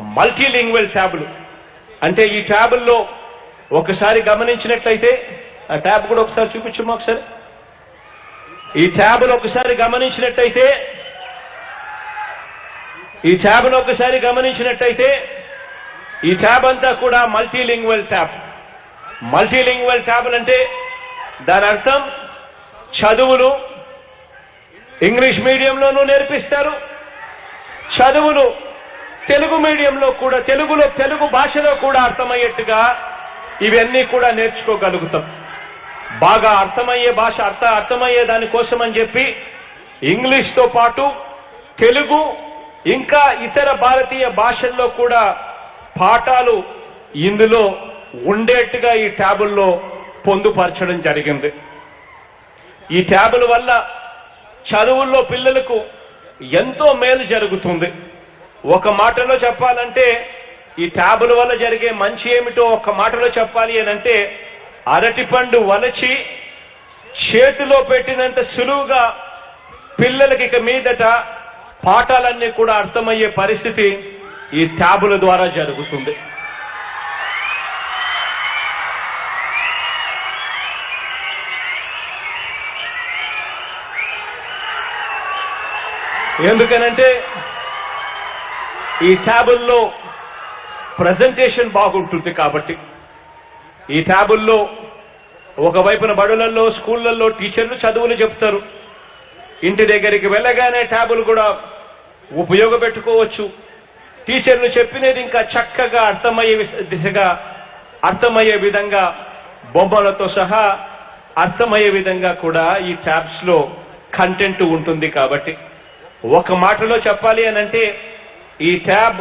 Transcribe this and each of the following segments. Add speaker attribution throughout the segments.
Speaker 1: Multilingual ట్యాబులు అంటే ఈ ట్యాబుల్లో ఒకసారి గమనించినట్లయితే ఆ ట్యాబ్ కూడా ఒకసారి చూపించమ్మా ఒకసారి? ఈ ట్యాబ్ను ఒకసారి గమనించినట్టయితే ఈ ట్యాబ్ను ఒకసారి గమనించినట్టయితే ఈ ట్యాబ్ అంతా కూడా మల్టీలింగ్వల్ ట్యాబ్ మల్టీలింగ్వల్ ట్యాబ్ అంటే దాని అర్థం చదువులు ఇంగ్లీష్ మీడియంలోనూ నేర్పిస్తారు. చదువులు తెలుగు మీడియంలో కూడా తెలుగులో తెలుగు భాషలో కూడా అర్థమయ్యేట్టుగా ఇవన్నీ కూడా నేర్చుకోగలుగుతాం. బాగా అర్థమయ్యే భాష అర్థ అర్థమయ్యే దానికోసం అని చెప్పి ఇంగ్లీష్తో పాటు తెలుగు ఇంకా ఇతర భారతీయ భాషల్లో కూడా పాఠాలు ఇందులో ఉండేట్టుగా ఈ ట్యాబుల్లో పొందుపరచడం జరిగింది. ఈ ట్యాబుల వల్ల చదువుల్లో పిల్లలకు ఎంతో మేలు జరుగుతుంది. ఒక మాటలో చెప్పాలంటే ఈ ట్యాబుల వల్ల జరిగే మంచి ఏమిటో ఒక మాటలో చెప్పాలి అని అంటే అరటిపండు వలచి చేతిలో పెట్టినంత సులువుగా పిల్లలకి ఇక మీదట పాఠాలన్నీ కూడా అర్థమయ్యే పరిస్థితి ఈ ట్యాబుల ద్వారా జరుగుతుంది. ఎందుకనంటే ఈ ట్యాబుల్లో ప్రజెంటేషన్ బాగుంటుంది కాబట్టి. ఈ ట్యాబుల్లో ఒకవైపున బడులలో స్కూళ్ళల్లో టీచర్లు చదువులు చెప్తారు. ఇంటి దగ్గరికి వెళ్ళగానే ట్యాబులు కూడా ఉపయోగపెట్టుకోవచ్చు. టీచర్లు చెప్పినది ఇంకా చక్కగా అర్థమయ్యే దిశగా అర్థమయ్యే విధంగా బొమ్మలతో సహా అర్థమయ్యే విధంగా కూడా ఈ ట్యాబ్స్లో కంటెంట్ ఉంటుంది కాబట్టి. ఒక మాటలో చెప్పాలి అని అంటే ఈ ట్యాబ్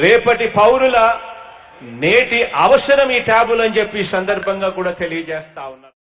Speaker 1: రేపటి పౌరుల నేటి అవసరం ఈ ట్యాబులు అని చెప్పి సందర్భంగా కూడా తెలియజేస్తా ఉన్నారు